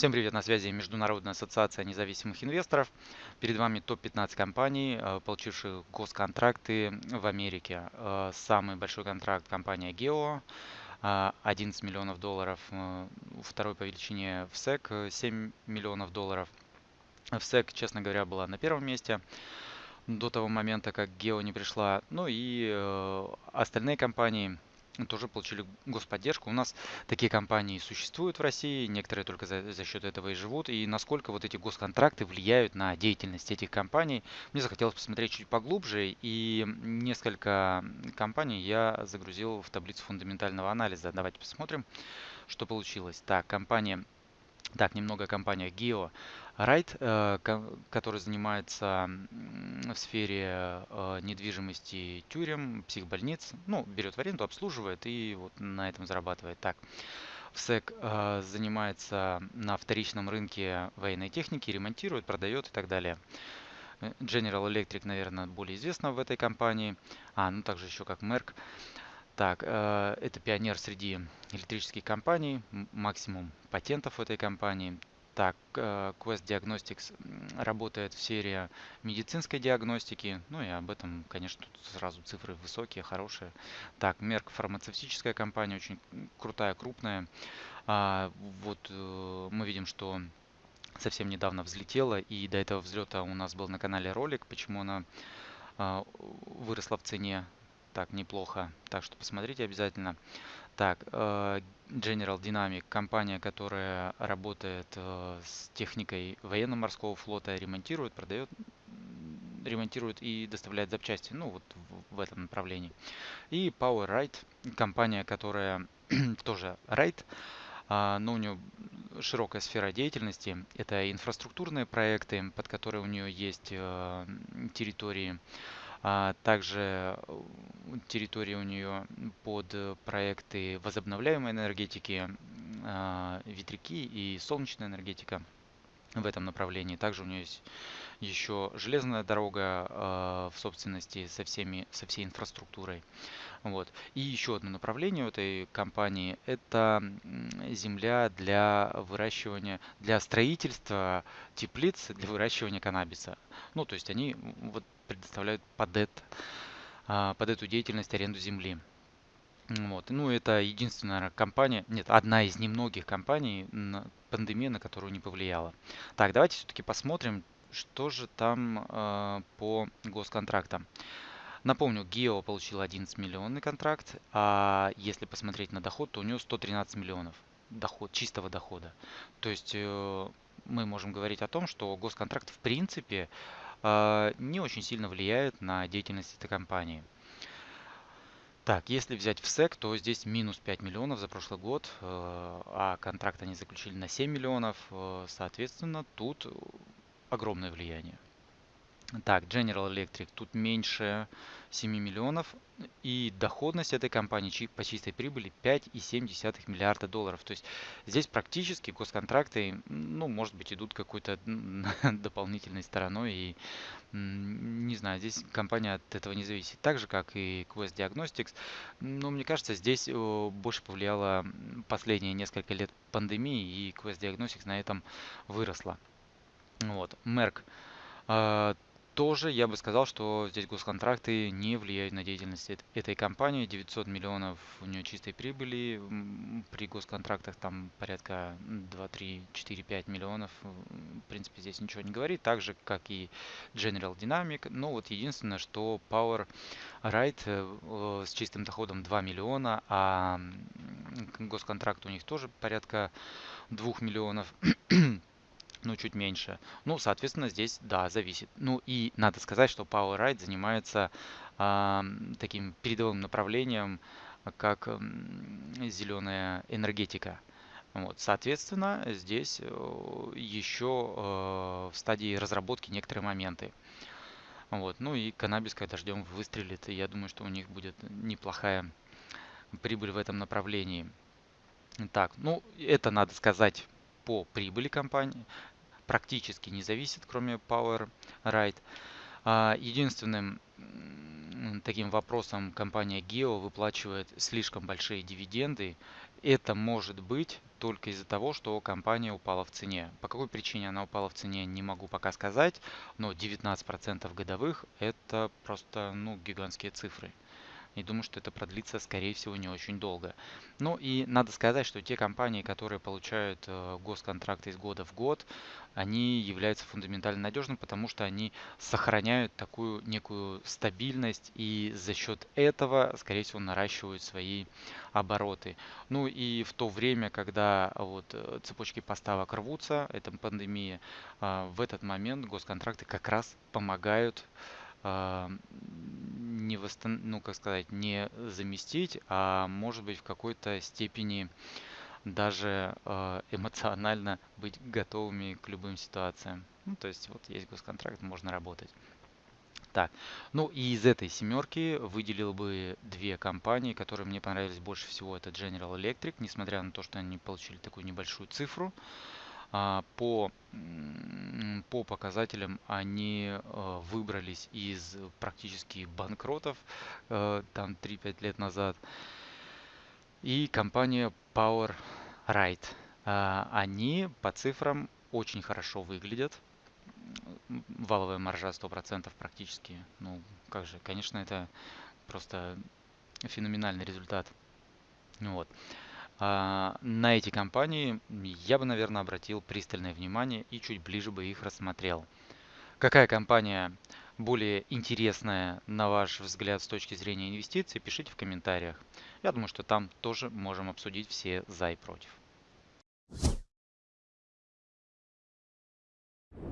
Всем привет, на связи Международная ассоциация независимых инвесторов. Перед вами топ-15 компаний, э, получивших госконтракты в Америке. Э, самый большой контракт компания Geo, 11 миллионов долларов. Э, второй по величине в SEC 7 миллионов долларов. В SEC, честно говоря, была на первом месте до того момента, как Geo не пришла. Ну и остальные компании тоже получили господдержку. У нас такие компании существуют в России, некоторые только за, за счет этого и живут. И насколько вот эти госконтракты влияют на деятельность этих компаний, мне захотелось посмотреть чуть поглубже. И несколько компаний я загрузил в таблицу фундаментального анализа. Давайте посмотрим, что получилось. Так, компания так, немного о компаниях Geo. Райт, э, который занимается в сфере э, недвижимости тюрем, психбольниц, ну, берет в аренду, обслуживает и вот на этом зарабатывает. Так, ВСЭК э, занимается на вторичном рынке военной техники, ремонтирует, продает и так далее. General Electric, наверное, более известна в этой компании. А, ну также еще как Merck. Так, это пионер среди электрических компаний, максимум патентов в этой компании. Так, э, Quest Diagnostics работает в серии медицинской диагностики. Ну и об этом, конечно, тут сразу цифры высокие, хорошие. Так, Merck фармацевтическая компания, очень крутая, крупная. А, вот э, мы видим, что совсем недавно взлетела, и до этого взлета у нас был на канале ролик, почему она а, выросла в цене так неплохо. Так что посмотрите обязательно. Так, э, General Dynamic, компания, которая работает э, с техникой военно-морского флота, ремонтирует, продает, ремонтирует и доставляет запчасти, ну вот в, этом направлении. И PowerRide, компания, которая тоже Ride, а, но у нее широкая сфера деятельности. Это инфраструктурные проекты, под которые у нее есть э, территории также э, территория у нее под проекты возобновляемой энергетики, а, ветряки и солнечная энергетика в этом направлении. Также у нее есть еще железная дорога э, в собственности со, всеми, со всей инфраструктурой. Вот. И еще одно направление у этой компании – это земля для выращивания, для строительства теплиц для выращивания каннабиса. Ну, то есть они вот предоставляют под, это, а, под эту деятельность аренду земли. Вот. Ну, это единственная компания, нет, одна из немногих компаний, пандемия, на которую не повлияла. Так, давайте все-таки посмотрим, что же там э, по госконтрактам. Напомню, Гео получил 11 миллионный контракт, а если посмотреть на доход, то у него 113 миллионов доход, чистого дохода. То есть э, мы можем говорить о том, что госконтракт в принципе а, не очень сильно влияет на деятельность этой компании. Так, если взять в СЭК, то здесь минус 5 миллионов за прошлый год, э, а контракт они заключили на 7 миллионов. Э, соответственно, тут огромное влияние. Так, General Electric тут меньше 7 миллионов. И доходность этой компании по чистой прибыли 5,7 миллиарда долларов. То есть здесь практически госконтракты, ну, может быть, идут какой-то дополнительной стороной. И не знаю, здесь компания от этого не зависит. Так же, как и Quest Diagnostics. Но мне кажется, здесь больше повлияло последние несколько лет пандемии, и Quest Diagnostics на этом выросла. Вот. Merck а, тоже я бы сказал, что здесь госконтракты не влияют на деятельность этой компании. 900 миллионов у нее чистой прибыли. При госконтрактах там порядка 2, 3, 4, 5 миллионов. В принципе, здесь ничего не говорит. Так же, как и General Dynamic. Но вот единственное, что Power Right э, с чистым доходом 2 миллиона, а госконтракт у них тоже порядка 2 миллионов ну, чуть меньше. Ну, соответственно, здесь, да, зависит. Ну, и надо сказать, что PowerRide занимается э, таким передовым направлением, как э, зеленая энергетика. Вот, соответственно, здесь э, еще э, в стадии разработки некоторые моменты. Вот, ну и каннабис, когда ждем, выстрелит, и я думаю, что у них будет неплохая прибыль в этом направлении. Так, ну, это надо сказать по прибыли компании практически не зависит, кроме Power Right. А, единственным таким вопросом компания Geo выплачивает слишком большие дивиденды. это может быть только из-за того, что компания упала в цене. По какой причине она упала в цене, не могу пока сказать, но 19% годовых это просто ну, гигантские цифры. И думаю, что это продлится, скорее всего, не очень долго. Ну и надо сказать, что те компании, которые получают э, госконтракты из года в год, они являются фундаментально надежными, потому что они сохраняют такую некую стабильность и за счет этого, скорее всего, наращивают свои обороты. Ну и в то время, когда вот э, цепочки поставок рвутся, это пандемия, э, в этот момент госконтракты как раз помогают не восстан... ну как сказать, не заместить, а может быть в какой-то степени даже э, эмоционально быть готовыми к любым ситуациям. Ну, то есть вот есть госконтракт, можно работать. Так, ну и из этой семерки выделил бы две компании, которые мне понравились больше всего. Это General Electric, несмотря на то, что они получили такую небольшую цифру. А, по, по показателям они э, выбрались из практически банкротов э, там 3-5 лет назад. И компания Power. А, они по цифрам очень хорошо выглядят. Валовая маржа 100% практически. Ну, как же, конечно, это просто феноменальный результат. Вот. А, на эти компании я бы, наверное, обратил пристальное внимание и чуть ближе бы их рассмотрел. Какая компания более интересная, на ваш взгляд, с точки зрения инвестиций, пишите в комментариях. Я думаю, что там тоже можем обсудить все за и против.